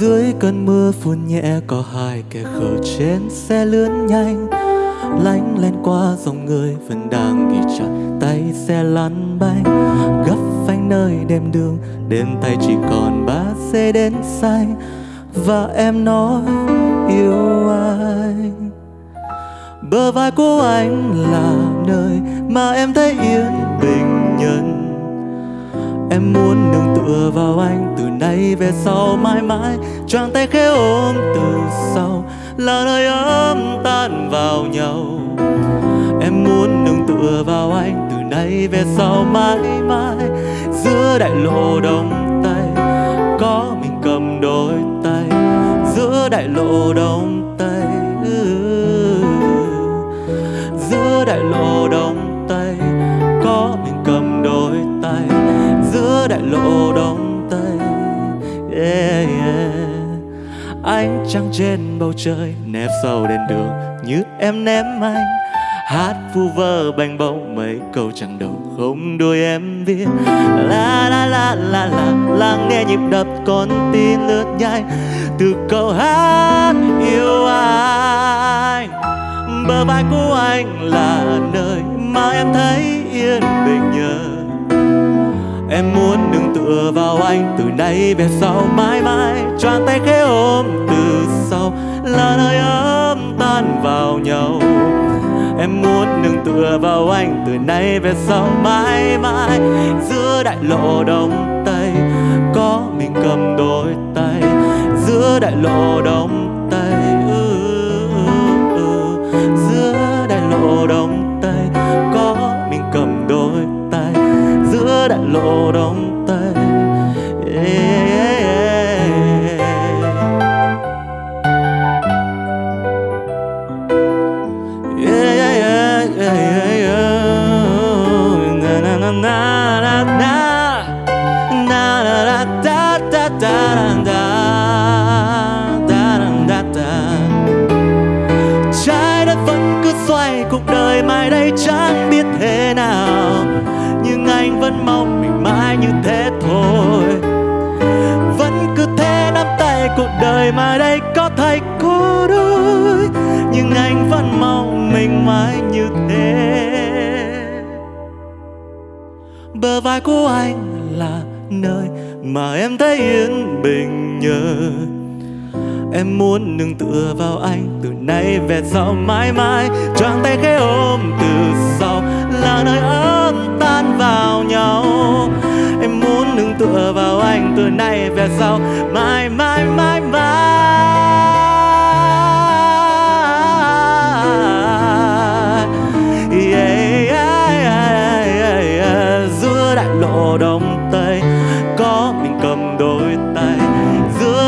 dưới cơn mưa phun nhẹ có hai kẻ khờ trên xe lướn nhanh. Lánh lên qua dòng người vẫn đang ghi chặt tay xe lăn bánh. Gấp phanh nơi đêm đường đến tay chỉ còn ba xe đến say. Và em nói, yêu anh. Bờ vai của anh là nơi mà em thấy yên bình nhân Em muốn nương tựa vào anh, từ nay về sau mãi mãi, Choàng tay khẽ ôm từ sau, là nơi ấm tan vào nhau. Em muốn nương tựa vào anh, từ nay về sau mãi mãi, Giữa đại lộ đông tây có mình cầm đôi tay, Giữa đại lộ đông tây yeah, yeah. ánh trăng trên bầu trời nép sâu đèn đường như em ném anh. Hát vu vơ bành bông mấy câu chẳng đầu không đuôi em viết. La la la la la lắng nghe nhịp đập con tim lướt nhanh. Từ câu hát yêu anh bờ vai của anh là nơi mà em thấy yên bình nhờ Em muốn đừng tựa vào anh, từ nay về sau mãi mãi. Choàng tay khẽ ôm, từ sau là nơi ấm tan vào nhau. Em muốn đừng tựa vào anh, từ nay về sau mãi mãi. Giữa đại lộ đông tây, có mình cầm đôi tay. Giữa đại lộ đông Trái đất vẫn cứ xoay, cuộc đời mai đây chẳng biết thế nào. Nhưng anh vẫn mong mình mãi như thế thôi. Vẫn cứ thế nắm tay, cuộc đời mai đây có thay cô đôi. Nhưng anh vẫn mong mình mãi như thế. Bờ vai của anh là nơi mà em thấy yên bình nhờ. Em muốn nương tựa vào anh từ nay về sau mãi mãi, Choàng tay khẽ ôm từ sau là nơi ấm tan vào nhau. Em muốn nương tựa vào anh từ nay về sau mãi mãi mãi mãi.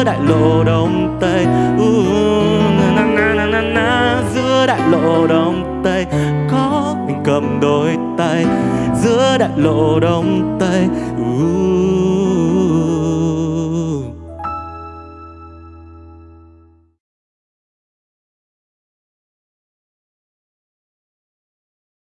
Giữa đại lộ đông tây. Uh, na, na, na, na, na. giữa đại lộ đông tây. Có mình cầm đôi tay giữa đại lộ đông tây. Uh,